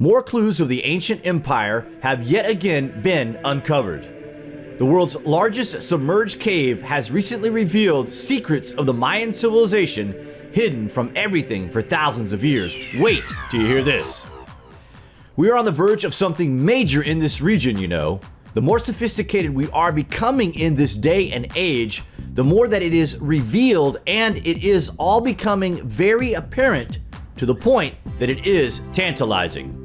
More clues of the ancient empire have yet again been uncovered. The world's largest submerged cave has recently revealed secrets of the Mayan civilization hidden from everything for thousands of years. Wait till you hear this. We are on the verge of something major in this region, you know. The more sophisticated we are becoming in this day and age, the more that it is revealed and it is all becoming very apparent to the point that it is tantalizing.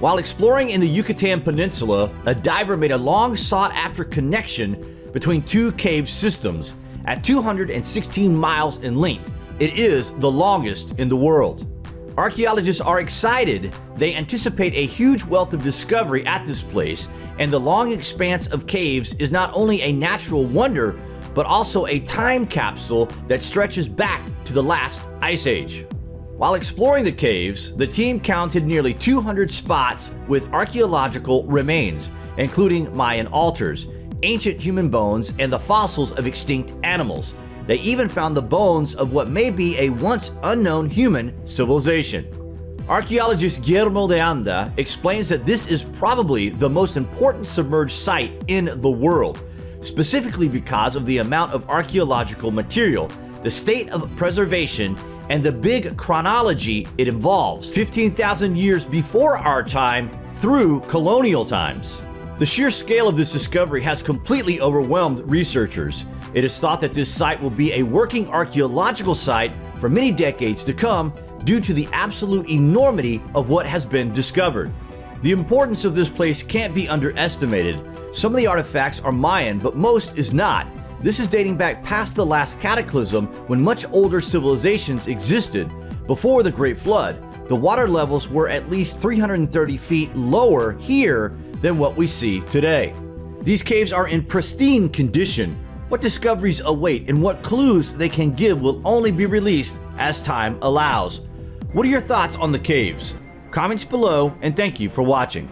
While exploring in the Yucatan Peninsula, a diver made a long sought after connection between two cave systems at 216 miles in length. It is the longest in the world. Archaeologists are excited. They anticipate a huge wealth of discovery at this place, and the long expanse of caves is not only a natural wonder, but also a time capsule that stretches back to the last ice age. While exploring the caves, the team counted nearly 200 spots with archaeological remains, including Mayan altars, ancient human bones, and the fossils of extinct animals. They even found the bones of what may be a once unknown human civilization. Archaeologist Guillermo de Anda explains that this is probably the most important submerged site in the world, specifically because of the amount of archaeological material, the state of preservation, and the big chronology it involves 15,000 years before our time through colonial times. The sheer scale of this discovery has completely overwhelmed researchers. It is thought that this site will be a working archaeological site for many decades to come due to the absolute enormity of what has been discovered. The importance of this place can't be underestimated. Some of the artifacts are Mayan, but most is not, this is dating back past the last cataclysm when much older civilizations existed. Before the Great Flood, the water levels were at least 330 feet lower here than what we see today. These caves are in pristine condition. What discoveries await and what clues they can give will only be released as time allows. What are your thoughts on the caves? Comments below and thank you for watching.